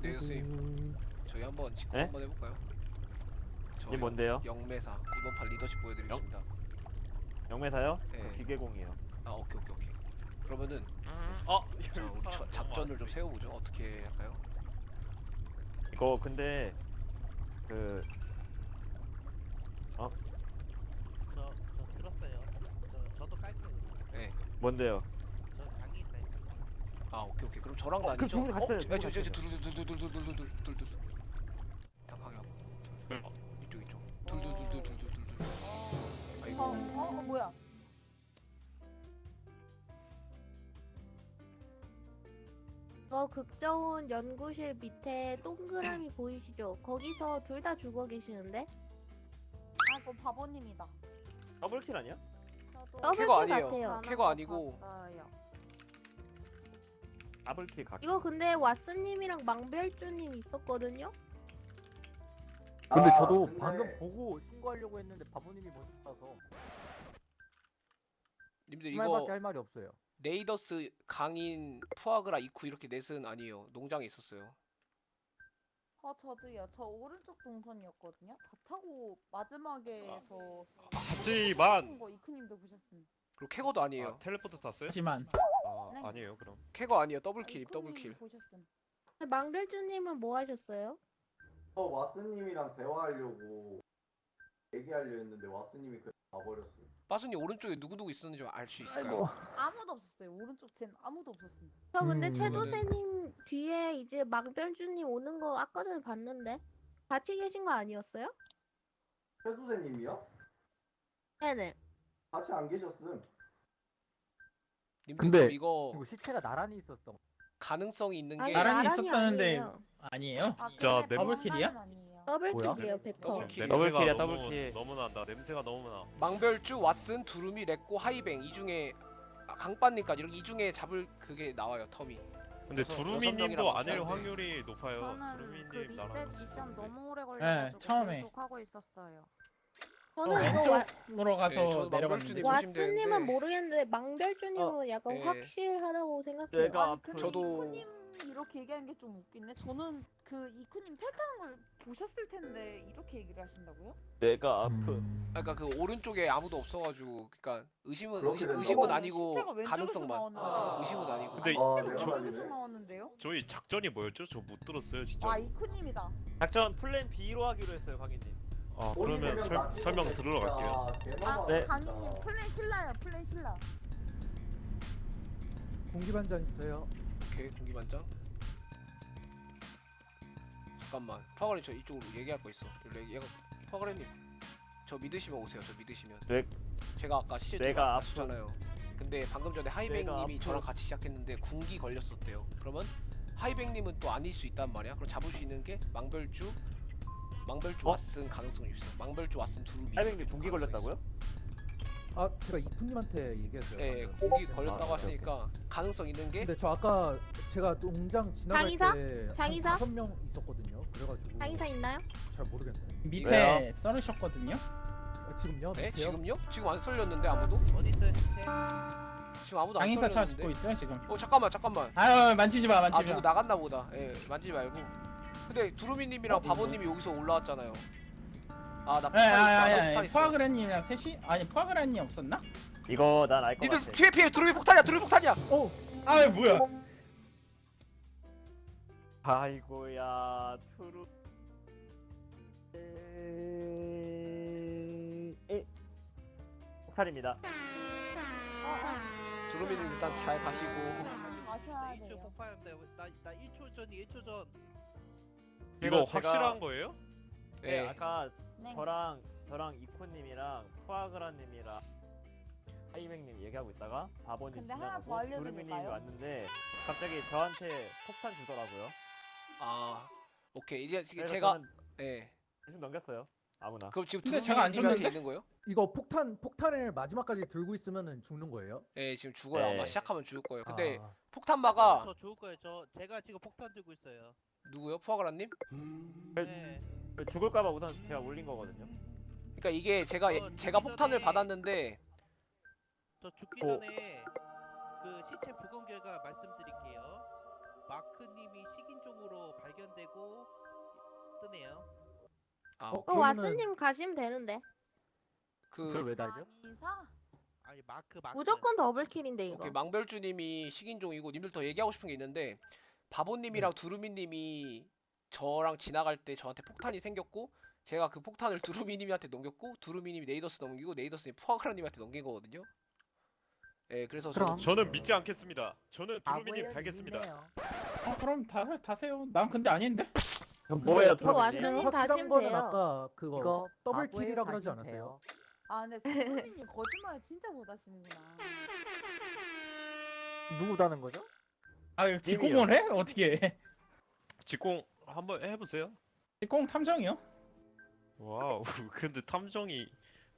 네, 교수님. 저희 한번 직구 네? 한번 해볼까요? 저 이게 뭔데요? 영매사 이번 판 리더십 보여드리겠습니다. 영매사요? 예. 저 기계공이에요. 아 오케이 오케이 오케이. 그러면은 어, 자, 우리 저, 작전을 좀 세워보죠. 어떻게 할까요? 이거 근데 그 저, 저 들었어요. 저, 저도 깔게요. 네. 뭔데요? 저. 아 오케이 오케이. 그럼 저랑 어, 다니죠. 그럼 종이 같아요, 종이 저저저 같아요. 둘둘둘둘둘둘둘둘둘. 딱 하게 하고. 어. 이쪽 이쪽. 둘둘둘둘둘둘둘. 어, 아이고. 어, 뭐야? 저 극저온 연구실 밑에 동그라미 보이시죠? 거기서 둘 다 죽어 계시는데? 아, 그거 바보님이다. 더블킬 아니야? 저도 double kill 캐거 아니에요. 캐거 거 아니고. 봤어요. double kill 각. 이거 근데 왓슨님이랑 망별주님 있었거든요? 근데 아, 저도 근데- 방금 보고 신고하려고 했는데 바보님이 먼저 따서 님들 그 이거 말밖에 할 말이 없어요. 네이더스 강인 푸아그라 이쿠 이렇게 넷은 아니에요. 농장에 있었어요. 어, 저도요. 저 오른쪽 동선이었거든요. 다 타고 마지막에 저 하지만 거 이크님도 보셨음. 그리고 캐거도 아니에요. 아, 텔레포트 탔어요? 하지만 아, 네. 아니에요, 그럼. 캐거 아니에요. double kill double kill. 보셨음. 망별주님은 뭐 하셨어요? 저 왓슨님이랑 대화하려고 얘기하려 했는데 왓슨님이 그냥 가버렸어요. 빠순이 오른쪽에 누구 누구 있었는지 알 수 있을까요? 아이고. 아무도 없었어요. 오른쪽 젠 아무도 없었음. 저 근데 음, 최도세님 뒤에 이제 망별주님 오는 거 아까 전에 봤는데? 같이 계신 거 아니었어요? 최수세님이요? 네네. 같이 안 계셨음. 님들 근데 이거 그리고 시체가 나란히 있었던 거. 가능성이 있는 아니, 게 나란히 나란히 있었다는데 아니에요. 아니에요? 아, 진짜 네- double kill이야? 더블킬이에요, 100%. 더블킬. 더블킬이야, 너무, 더블킬. 너무 난다. 냄새가 너무 나. 망별주, 왓슨, 두루미, 렉고, 하이뱅 이 중에 아, 강빠님까지 이렇게 이 중에 잡을 그게 나와요 텀이. 근데 여섯- 두루미님도 명이라고 하는데. 확률이 높아요. 저는 그 두루미님 나랑 리셋 미션. 너무 오래 걸려가지고 처음에. 계속 하고 있었어요. 저는 어, 이거 와, 왼쪽으로 가서 네, 저도 내려갔는데 망벌주님 보시면 되는데. 왓슨님은 모르겠는데 망별주님은 약간 예. 확실하다고 생각해요. 내가 아니 근데 저도- 이크님 이렇게 얘기하는 게 좀 웃긴데 저는 그 이크님 탈퇴하는 걸 보셨을 텐데 이렇게 얘기를 하신다고요? 내가 아프. 음. 그러니까 그 오른쪽에 아무도 없어가지고 그러니까 의심은 그렇게 의심, 된다고? 의심은 어, 아니고 왼쪽에서 가능성만. 나왔는데. 의심은 아니고. 근데 아, 네, 왼쪽에서 맞네. 나왔는데요? 저희 작전이 뭐였죠? 저 못 들었어요, 진짜. 아 이크님이다. 작전 플랜 B로 하기로 했어요, 강희님. 아, 그러면 설, 설명 들으러. 갈게요. 아 네. 강희님 플랜 신라요 플랜 신라. 공기반장 있어요. 오케이 공기 반장. 잠깐만 파가님 저 이쪽으로 얘기할 거 있어. 얘- 얘가 파가님 저 믿으시면 오세요. 저 믿으시면. 네. 제가 아까 시체 내가 제가 앞서- 아시잖아요. 근데 방금 전에 하이뱅님이 앞서- 저랑 같이 시작했는데 군기 걸렸었대요. 그러면 하이뱅님은 또 아닐 수 있단 말이야. 그럼 잡을 수 있는 게 망별주, 망별주 어? 왓슨 가능성이 있어. 망별주 왓슨 두루미. 하이뱅님 군기 걸렸다고요? 아 제가 이프님한테 얘기했어요. 예, 방금. 공기 걸렸다고 아, 하시니까 가능성 있는 게 근데 저 아까 제가 농장 지나갈 장의사? 때한 장의사? 다섯 명 있었거든요. 그래가지고 장의사 있나요? 잘 모르겠네. 밑에 왜요? 썰으셨거든요? 아, 지금요? 네? 밑에요? 지금요? 지금 안 썰렸는데 아무도? 어디 있어요? 지금 아무도 안 장인사 썰렸는데. 찾고 있어요 지금. 어 잠깐만 잠깐만. 아유 만지지 마 아 만지지 누구 마. 나갔나 보다. 예, 만지지 말고. 근데 두루미님이랑 어, 바보님이 여기서 올라왔잖아요. 아나 예, 폭탄 있다. 포아그라님이랑 셋이 아니 포아그라님 없었나? 이거 난 알 것 니들 같아. 피해 피해 두루미 폭탄이야 두루미 폭탄이야. 어, 아유 뭐야? 아이고야 투루. 에... 폭탄입니다. 두루미님 일단 잘 가시고. 가셔야 1초 돼요. 폭발인데 나, 나 1초 전, 1초 전. 이거 제가- 확실한 거예요? 네, 예. 아까 네. 저랑 저랑 이쿠님이랑 푸아그라님이랑 하이뱅님 얘기하고 있다가 바보님 근데 하나 더 지나가고 알려드릴까요? 두루미님이 왔는데 갑자기 저한테 폭탄 주더라고요. 아 오케이 이제 그래서 제가 저는 예. 계속 넘겼어요. 아무나. 그럼 지금 근데 제가 안 두루미님한테 줬는데? 있는 거예요? 이거 폭탄 폭탄을 마지막까지 들고 있으면은 죽는 거예요? 예 지금 죽어요 네. 아마 시작하면 죽을 거예요. 근데 아, 폭탄마가 저 좋을 거예요. 저 제가 지금 폭탄 들고 있어요. 누구요? 푸아그라님? 네. 죽을까봐 우선 제가 올린 거거든요. 그러니까 이게 제가 예- 어, 제가 폭탄을 전에- 받았는데 저 죽기 어. 전에 그 시체 부검 결과 말씀드릴게요. 마크님이 식인종으로 발견되고 뜨네요. 아, 어, 어, 그러면은- 왓스님 가시면 되는데. 그걸 그 왜 달죠? 이사? 아니 마크 마크. 무조건 더블킬인데 이거. 오케이 망별주님이 식인종이고 님들 더 얘기하고 싶은 게 있는데 바보님이랑 두루미님이 저랑 지나갈 때 저한테 폭탄이 생겼고 제가 그 폭탄을 두루미님한테 넘겼고 두루미님이 네이더스 넘기고 네이더스님 푸아그라님한테 넘긴 거거든요. 예, 그래서 저는 그럼. 저는 믿지 않겠습니다. 저는 두루미님 달겠습니다. 어, 그럼 다 다세요. 난 근데 아닌데. 뭐예요, 이거 두루미님? 왓슨님 확실한 다시면 거는 돼요. 아까 그거 이거 double kill이라 그러지 않았어요? 돼요. 아 근데 부모님이 거짓말을 진짜 못하시는구나. 누구 다는 거죠? 아 직공을 해? 어떻게 해? 직공 한번 해보세요. 직공 탐정이요? wow. 근데 탐정이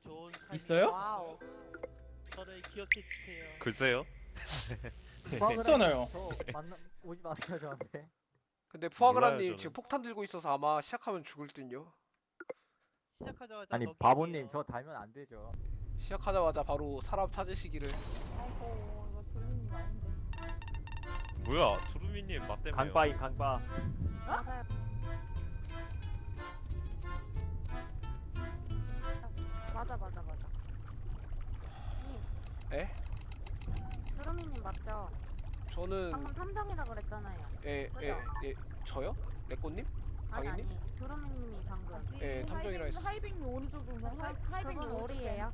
좋은. 있어요? wow. 저를 기억해 주세요. 글쎄요. 있잖아요. 저 만나 오지 마세요 저한테. 근데 푸아그라님 지금. 폭탄 들고 있어서 아마 시작하면 죽을 듯요. 시작하자마자 아니. 바보님 저 달면 안 되죠. 시작하자마자 바로 사람 찾으시기를. 아이고 이거 두루님 아닌데. 뭐야? 두루미님 맞대요. 강빠인 강빠. 맞아요. 맞아 맞아 맞아. 님. 에? 두루미님 맞죠? 저는 방금 탐정이라 그랬잖아요. 예, 예, 예, 저요? 레꼬님? 아니 강인님? 아니 두루미님이 방금. 예, 탐정이라 했어. 하이뱅이 오른쪽 동선. 하이- 하이뱅이 그분 오른쪽 오리예요.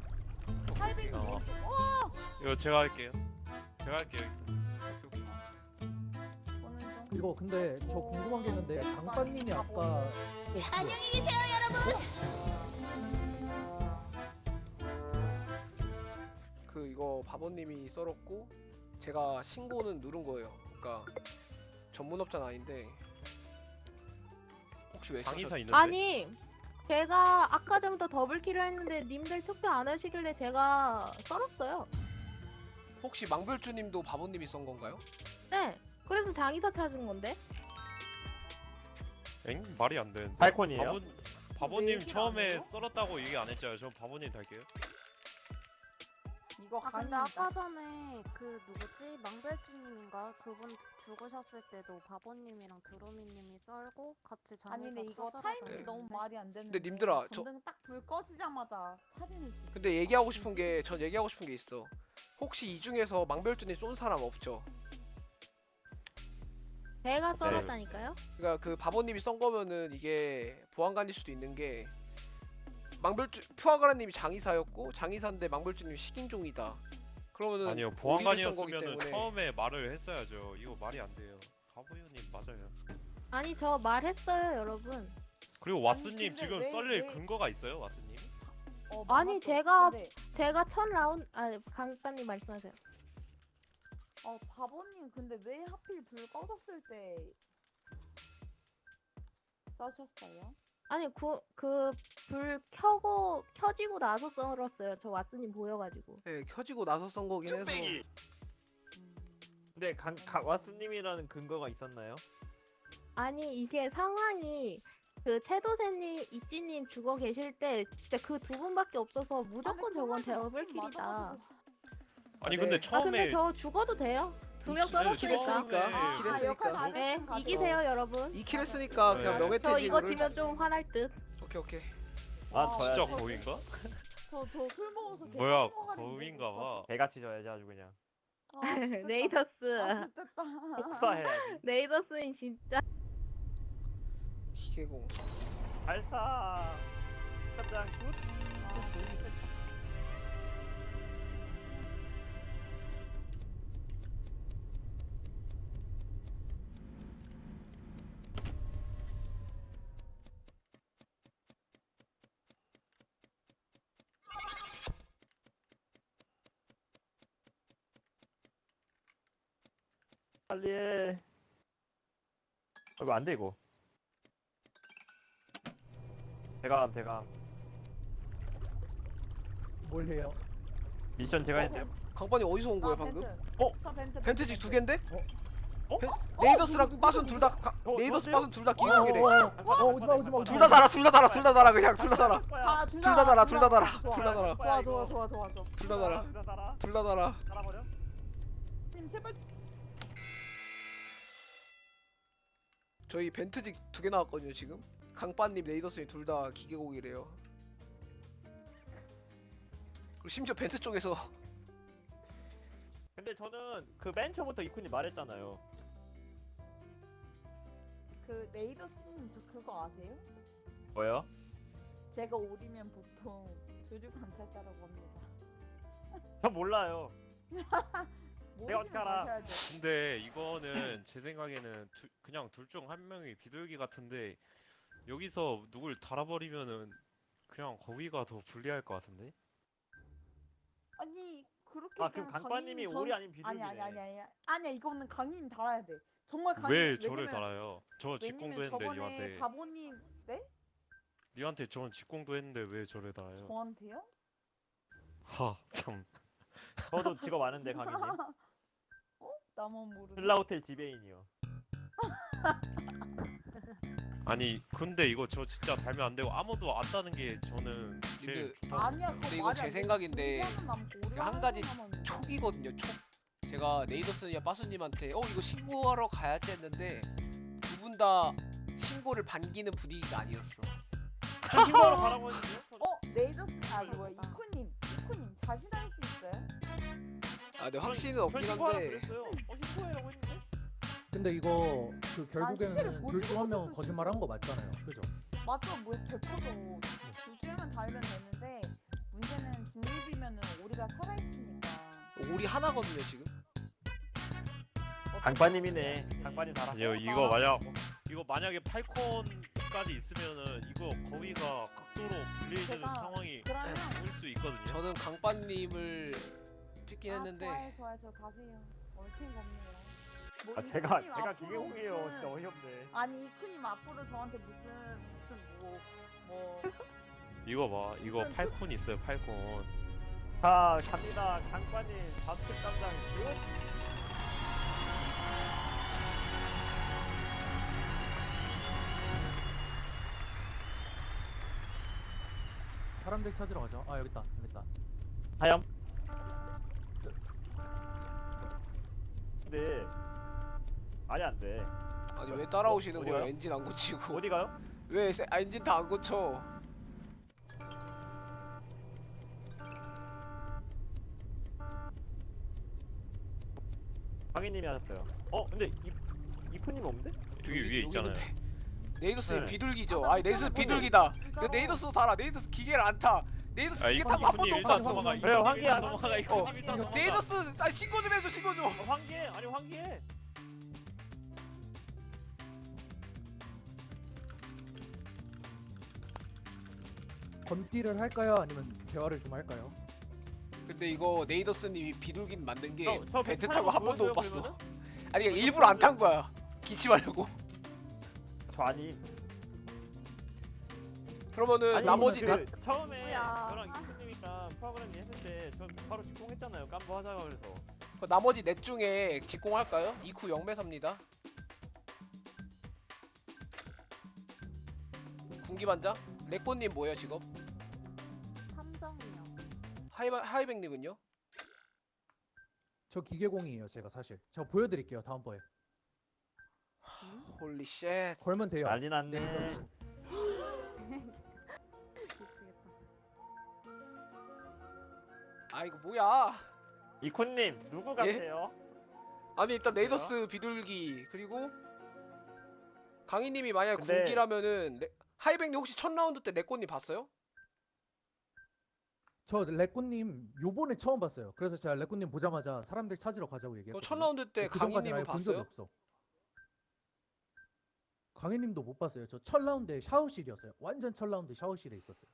하이뱅이 어. 오른쪽. 어! 이거 제가 할게요. 제가 할게요. 오케이, 오케이. 이거 근데 저 궁금한 게 있는데 강빠님이 아까 안녕히 계세요 그 이거 바보님이 썰었고 제가 신고는 누른 거예요. 그러니까 전문업자는 아닌데 혹시 왜 쓰셨... 있는데. 아니 제가 아까 전부터 더블킬을 했는데 님들 투표 안 하시길래 제가 썰었어요. 혹시 망별주님도 바보님이 썬 건가요? 네. 그래서 장의사 찾은 건데. 엥? 말이 안 되는데. 팔콘이에요? 바보 왜 바보님 안 처음에? 썰었다고 얘기 안 했잖아요. 저 바보님 달게요. 이거 아 근데. 아까 전에 그 누구지 망별주님인가 그분 죽으셨을 때도 바보님이랑 두루미님이 썰고 같이 장의사 아니 근데 이거 타이밍이. 너무 말이 안 되는데. 님들아, 저- 전등 딱 불 꺼지자마자 살인을. 주- 근데 얘기하고 싶은 게 전 얘기하고 싶은 게 있어. 혹시 이 중에서 망별주님 쏜 사람 없죠? 제가 썰었다니까요. 그러니까 그 바보님이 썬 거면은 이게 보안관일 수도 있는 게 망별주 푸아그라님이 장의사였고 장의사인데 망별주님이 식인종이다. 그러면은 아니요 때문에 처음에 말을 했어야죠. 이거 말이 안 돼요. 바보님 맞아요. 아니 저 말했어요 여러분. 그리고 왓스님 지금 왜- 썰릴 왜- 근거가 있어요, 왓스님? 어, 아니. 제가- 근데, 제가 첫 라운드 아 강빠님 말씀하세요. 어 바보님 근데 왜 하필 불 꺼졌을 때 써셨어요? 아니 그그불 켜고 켜지고 나서 썰었어요. 저 왓슨님 보여가지고. 네, 켜지고 나서 썬 거긴 해서 음, 근데 강, 강 왓슨님이라는 근거가 있었나요? 아니 이게 상황이 그 채도새님, 이찌님 죽어 계실 때 진짜 그 두 분밖에 없어서 무조건 저건 더블킬이다. 아니 네. 근데 아, 아 근데 처음에 저 죽어도 돼요? 두명이킬 썰었으니까. 했으니까 아, 이킬 아, 했으니까 네 됐으면 가죠. 이기세요 여러분. 이킬 했으니까 네. 그냥 저 이거 명예퇴직을 지면 좀 화날 듯. 오케이 오케이 아 와, 저야 진짜 저- 거인가? 저저술 먹어서 개 뭐야 거인가 봐. 개같이 져야지 아주 그냥. 아. 네이더스. 아. 폭파해야지. 네이더스는 진짜. 기계공 발사. 깜짝 굿. 빨리 해. 어, 이거 안 돼 이거. 제가 함 제가 함. 뭘 해요? 미션 제가 했대요. 강반이 어디서 온 거예요 아, 방금? 벤트. 어? 저 벤트. 벤트직 두 갠데? 어? 벤- 네이더스랑 빠순 둘다 어, 네이더스? 빠순 둘다 어, 기공이래 어, 어, 어, 오지마 오지마 둘 다 달아 둘 다 달아 둘 다 달아 그냥 둘 다 달아 아, 둘둘다 달아 둘 다 달아. 둘 다 달아 좋아 좋아 좋아 좋아 좋아. 둘 다 달아 둘다 달아. 둘 다 달아 달아버려. 님 제발 저희 벤트직 두 개 나왔거든요 지금. 강빠님, 네이더스님 둘 다 기계공이래요. 그리고 심지어 벤트 쪽에서 근데 저는 그 맨 처음부터 이쿤이 말했잖아요. 그 네이더스님 저 그거 아세요? 뭐요? 제가 오리면 보통 조류 관찰자라고 합니다. 저 몰라요. 모르시면 어떻게 알아? 가셔야죠. 근데 이거는 제 생각에는 두- 그냥 둘 중 한 명이 비둘기 같은데 여기서 누굴 달아버리면은 그냥 거기가 더 불리할 것 같은데? 아니 그렇게 아 그럼 그냥 강빠님이 강님 오리 전- 아닌 비둘기네. 아니 아니 아니 아니 아니야 이거는 강님 달아야 돼. 정말 강님 왜 저를 왜냐면- 달아요? 저 직공도 왜냐면 했는데 저번에 니한테 바보님 네? 니한테 저는 직공도 했는데 왜 저를 달아요? 저한테요? 하 참. 저도 직업 아는데 강희님. 어? 나만 모르네. 신라호텔 지배인이요. 아니 근데 이거 저 진짜 달면 안 되고 아무도 안 따는 게 저는 제일 근데- 좋다. 아니야 그거 근데 이거 말이 제 안 돼. 생각인데 남고 한 하는 가지 사람은 촉이거든요 촉. 제가 네이더스냐 빠수님한테 어 이거 신고하러 가야지 했는데 두 분 다 신고를 반기는 분위기가 아니었어. 신고하러 가라고 했는데요? 어 네이더스 아 뭐야. 이쿠님 이쿠님 자신할 수 있어요? 아 근데 전- 확신은 저 없긴 한데 그랬어요. 어 신고해라고 했는데? 근데 이거 그 실제로 결국에는 보지 둘중 한명 못했을 거짓말 한 거 맞잖아요. 그죠? 맞죠 뭐 대표도 둘 중에만 달면 되는데 문제는 중립이면은 오리가 살아있으니까 오리 하나거든요 지금. 강빠님이네. 강빠님 달아. 아니요 이거 만약 이거 만약에 팔콘까지 있으면은 이거 거기가 극도로 불리해지는 제가 상황이 그러면 올 수 있거든요. 저는 강빠님을 찍긴 아, 했는데 좋아요 좋아요 저 가세요 얽힌 없네요 뭐 아 제가 이쿠님 제가 앞으로 기계공이에요. 무슨- 진짜 어이없네. 아니 이쿠님 앞으로 저한테 무슨 무슨 뭐 뭐 이거 봐 이거 무슨 팔콘 있어요 팔콘. 자 갑니다. 강빠님 바스켓 담당 슛. 사람들 찾으러 가죠. 아 여기 있다. 여기 있다. 하염. 근데 말이 안 돼. 아니 왜 따라오시는 어디 거예요? 가요? 엔진 안 고치고 어디 가요? 왜 세- 아, 엔진 다 안 고쳐? 강희님이 하셨어요. 어 근데 이 이쿠님 없는데? 여기 위에 있잖아요. 네이더스 네. 비둘기죠. 아, 나 아니 네이더스 비둘기다. 그 네이더스도 달아. 네이더스 기계를 안 타. 네이더스 아 기계 이거 타고 한 번도 못 봤어. 이분이 황기야. 넘어가. 이거 어. 네이더스 아 신고 좀 해줘 신고 좀. 어, 황기해 아니 황기해. 건띠를 할까요? 아니면 대화를 좀 할까요? 근데 이거 네이더스님이 비둘기 만든 게 저- 저 벤트 타고 한 번도 못 봤어. 아니 그러니까 일부러 안 탄 거야. 기침하려고. 저 아니. 그러면은 아니, 나머지 그 나, 처음에 뭐야. 저랑 이쿠님이랑 프로그램 했는데 저 바로 직공했잖아요. 깜보 하자고 그래서. 그 나머지 넷 중에 직공할까요? 이쿠 영매사입니다. 군기반장? 레꼬님 뭐예요 직업? 탐정이요. 하이바, 하이백님은요? 저 기계공이에요. 제가 사실. 저 보여드릴게요. 다음번에. holy shit. 걸면 돼요. 난리 났네. 네 아 이거 뭐야? 이쿠님 누구 예? 같아요? 아니 일단 네이더스 비둘기 그리고 강희님이 만약 근데- 군기라면은 레- 하이백님 혹시 첫 라운드 때 레꼬님 봤어요? 저 레꼬님 요번에 처음 봤어요. 그래서 제가 레꼬님 보자마자 사람들 찾으러 가자고 그럼 얘기했거든요. 첫 라운드 때그 적이 봤어요? 없어. 강희님도 못 봤어요. 저 첫 라운드에 샤워실이었어요. 완전 첫 라운드 샤워실에 있었어요.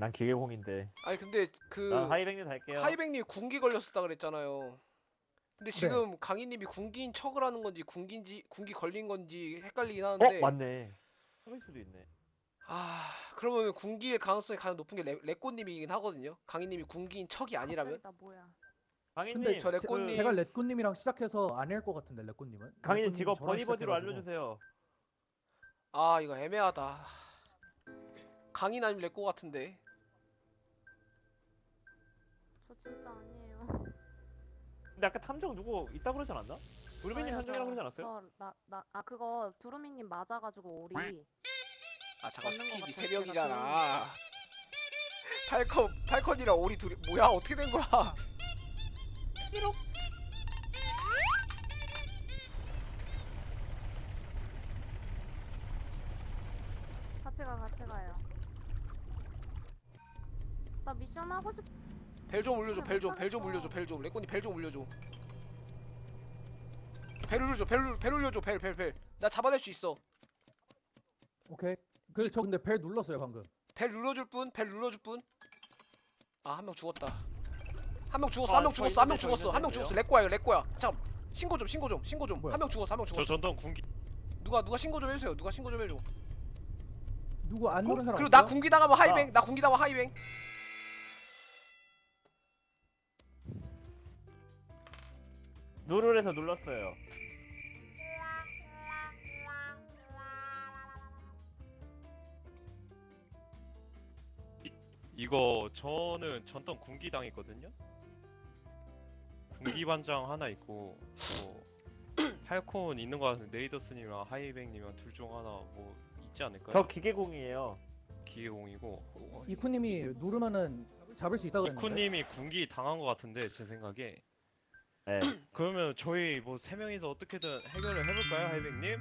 난 기계공인데. 아니 근데 그난 하이백님 달게요. 하이백님 군기 걸렸었다 그랬잖아요. 근데 지금 강희님이 군기인 척을 하는 건지 군기인지 군기 걸린 건지 헷갈리긴 어 하는데 맞네. 그럴 수도 있네. 아 그러면 군기의 가능성이 가장 높은 게 레, 레꼬님이긴 하거든요. 강희님이 군기인 척이 아니라면 나 뭐야? 강희님 근데 저 제- 레꼬님- 제가 레꼬님이랑 시작해서 안할것 같은데 레꼬님은. 강희님 직업 시작해가지고. 알려주세요. 아 이거 애매하다. 강인 아니면 레꼬 같은데. 저 진짜 아니에요. 근데 아까 탐정 누구 있다 그러지 않았나? 우르비님 탐정이라고 그러지 않았어요? 저나나 아 그거 두루미님 맞아가지고 오리 아 잠깐 맞는 것 skip이 같아, 명이잖아. falcon falcon이랑 오리 둘이 뭐야 어떻게 된 거야? 같이 가 같이 가요. 나 미션 하고 싶. 벨 좀 올려줘 벨 좀 벨 좀 올려줘 벨 좀 레코니 벨 좀 올려줘. 벨 올려줘 벨, 벨 올려줘 벨 벨 벨. 나 잡아낼 수 있어. 오케이. 그저 근데 벨 눌렀어요 방금. 벨 눌러줄 분? 벨 눌러줄 분? 아한 명 죽었다. 한 명 죽었어 아, 한명저 죽었어 한명저 죽었어 한 명? 죽었어 렉 거야 이거 렉 거야. 잠깐 신고 좀 신고 좀 신고 좀. 한 명 죽었어 한명저 죽었어. 전동 군기 누가 누가 신고 좀 해주세요. 누가 신고 좀 해줘. 누구 안 누른 사람 그리고 나? 군기 당하면 하이뱅 나 군기 당하면 하이뱅. 누르래서 눌렀어요. 이거 저는 전던 군기 당했거든요. 군기 반장 하나 있고 뭐 팔콘 있는 거 같은데 네이더스님이랑 하이뱅님이랑 둘 중 하나 뭐 있지 않을까요? 저 기계공이에요. 기계공이고 이쿠님이 누르면은 잡을 수 있다고. 이쿠님이 군기 당한 거 같은데 제 생각에 네. 그러면 저희 뭐 세 명이서 어떻게든 해결을 해볼까요, 하이뱅님?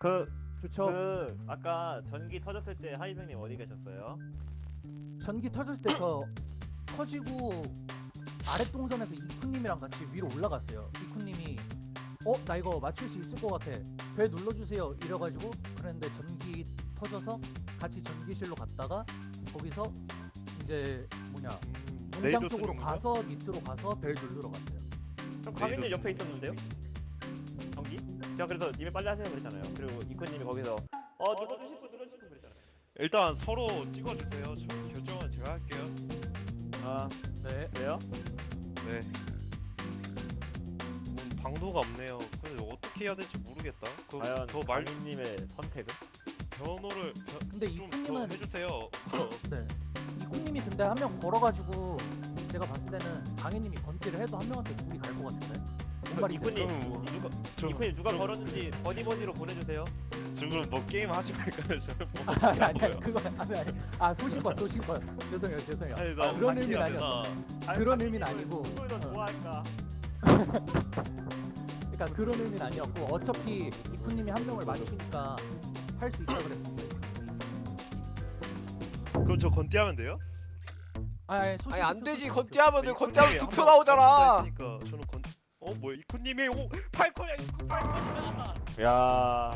그, 좋죠. 그 아까 전기 터졌을 때 하이병님 어디 계셨어요? 전기 터졌을 때 저 터지고 아래 동선에서 이쿠님이랑 같이 위로 올라갔어요. 이쿠님이 어 나 이거 맞출 수 있을 것 같아. 벨 눌러주세요. 이래가지고 그랬는데 전기 터져서 같이 전기실로 갔다가 거기서 이제 뭐냐 음, 농장 쪽으로? 가서 밑으로 가서 벨 누르러 갔어요. 그럼 강민님 네이더스. 옆에 있었는데요? 전기? 제가 그래서 님이 빨리 하세요 그랬잖아요. 그리고 이코님이 거기서 어 눌러주실 분 눌러주실 분 그랬잖아요. 일단 서로 찍어주세요. 저 결정은 제가 할게요. 아 네. 왜요? 네. 음, 방도가 없네요. 근데 어떻게 해야 될지 모르겠다. 그, 과연 저말 강민님의 선택은? 변호를 변- 근데 좀 이쿠님은 해주세요. 네. 이쿠님이 근데 한 명 걸어가지고 제가 봤을 때는 강희님이 건띠를 해도 한 명한테 둘이 갈 것 같은데. 뭔 그럼 뭐- 누가 저- 이코님 누가 저- 걸었는지 버디버디로 보내주세요. 지금 뭐 게임 하지 말까요? 저는 뭐 아니 아니 그거 아니 아니 아 소신과 소신과 죄송해요 죄송해요 아니, 나 그런 의미는 되나? 아니었어 아니, 그런 의미는 아니고, 누굴 더 어. 좋아할까? 그러니까 그런 의미는 아니었고 어차피 이쿠님이 한 명을 맞추니까 할 수 있다 그랬습니다 그럼 저 건띠 하면 돼요? 아니 소신 아니 안 되지 건띠하면 한두표 번- 나오잖아. 했으니까 저는 건. 어 뭐야 이코님이 오 팔콘이야 이코 팔콘이야. 야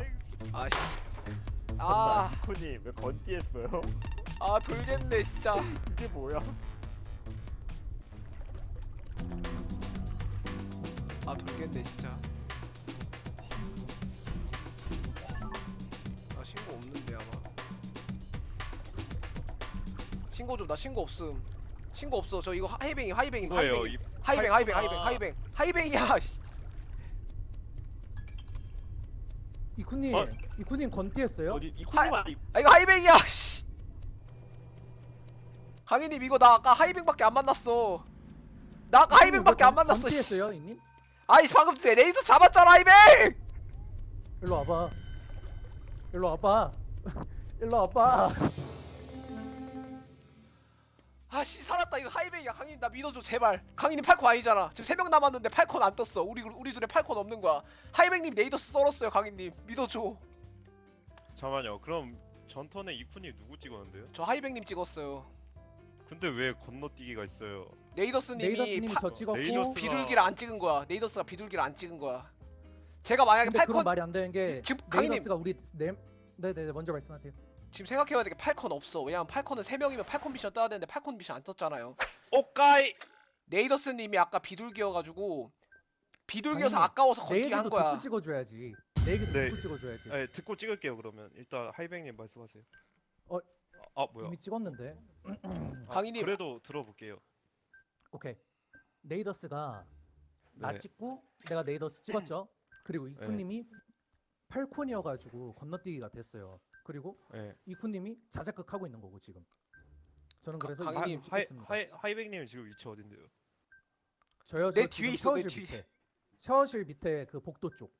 아씨. 아, 이코님 왜 건띠했어요? 아 돌겠네 진짜. 이게 뭐야? 아 돌겠네 진짜. 아 신고 없는데 아마. 신고 좀 나 신고 없음. 신고 없어. 저 이거 하이뱅이 하이뱅이 뭐예요? 하이뱅 이 하이뱅 하이뱅 하이뱅 팔콘아. 하이뱅 하이뱅이야. 씨. 이쿠님 어? 이쿠님 건띠했어요? 어디 아니 아 이거 하이뱅이야. 씨. 강희님 이거 나 아까 하이뱅밖에 안 만났어. 나 아까 하이뱅밖에 안 만났어. 씨. 건띠했어요 이님? 아이 방금 레이더 잡았잖아 하이뱅. 일로 와봐 일로 와봐 일로 와봐 아씨 살았다. 이거 하이뱅이야. 강희님 나 믿어줘 제발. 강희님 팔콘 아니잖아. 지금 세명 남았는데 팔콘 안 떴어. 우리 우리 둘에 팔콘 없는 거야. 하이뱅님 레이더스 썰었어요 강희님. 믿어줘. 잠깐만요. 그럼 전턴에 이쿠님 누구 찍었는데요? 저 하이뱅님 찍었어요. 근데 왜 건너뛰기가 있어요? 네이더스님이 네이더스님이 파- 저 찍었고 네이더스- 비둘기를 안 찍은 거야. 네이더스가 비둘기를 안 찍은 거야. 제가 만약에 팔콘 말이 안 되는 게 지금 네이더스가 우리 네 네네 먼저 말씀하세요 지금 생각해봐야 돼게 팔콘 없어 왜냐면 팔콘은 세 명이면 팔콘 미션 떠야 되는데 팔콘 미션 안 떴잖아요 오까이. 네이더스님이 아까 비둘기여가지고 비둘기여서 아니, 아까워서 내 건너뛰기 한 거야 듣고 찍어줘야지 내 얘기도 네. 듣고 찍어줘야지 네, 듣고 찍을게요 그러면. 일단 하이뱅님 말씀하세요. 어, 아 뭐야? 이미 찍었는데 아, 강희님. 그래도 들어볼게요. 오케이 네이더스가 나 네. 찍고 내가 네이더스 찍었죠 그리고 이쿠님이 팔콘이어가지고 건너뛰기가 됐어요 그리고 네. 이쿠님이 자작극 하고 있는 거고 지금 저는 가- 그래서 강희님, 이쿠님 하이 찍겠습니다 하이 하이뱅님 지금 위치 어딘데요? 저요 내 저 뒤에 지금 있어, 내 샤워실 뒤에. 밑에 샤워실 밑에 그 복도 쪽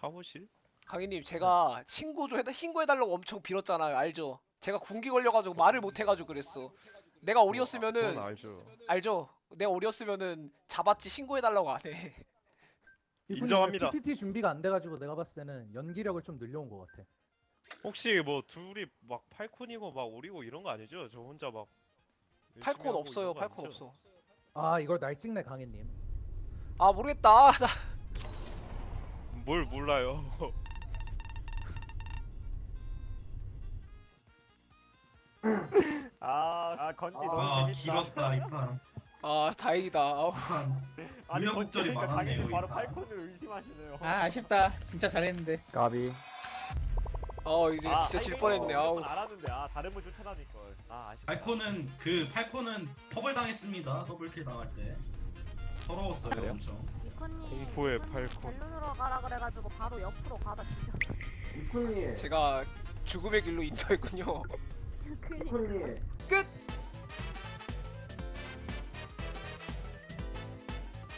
샤워실? 강희님 제가 신고 좀 해다 신고해달라고 엄청 빌었잖아요 알죠? 제가 군기 걸려가지고 말을 못해가지고 그랬어 내가 그건 오리였으면은 알죠. 알죠? 내가 오리였으면은 잡았지 신고해달라고 안해 인정합니다. PPT 준비가 안 돼가지고 내가 봤을 때는 연기력을 좀 늘려온 것 같아 혹시 뭐 둘이 막 팔콘이고 막 오리고 이런 거 아니죠? 저 혼자 막 열심히 팔콘 하고 없어요 이런 거 팔콘 아니죠? 없어 아 이걸 날 찍네 강혜님 아 모르겠다 나 뭘 몰라요. 아, 아 건지 아, 너무 재밌다. 이판. 아 다행이다 아우. 아니 많았네요, 당연히 바로 이판. 팔콘을 의심하시네요. 아 아쉽다. 진짜 잘했는데. 까비. 어 이제 아, 진짜 질 아이고, 뻔했네 아우 알았는데 아 다른 분 쫓아다닐 걸. 아 아쉽다. 팔코는 그 팔코는 퍼블 당했습니다. 더블킬 당할 때. 서러웠어요 그래요? 엄청. 이코님 공포의 이코님 팔콘. 벨룬으로 가라 그래가지고 바로 옆으로 가다 뒤졌어. 이쿤님 제가 죽음의 길로 인도했군요 그니까. 이쿤님 끝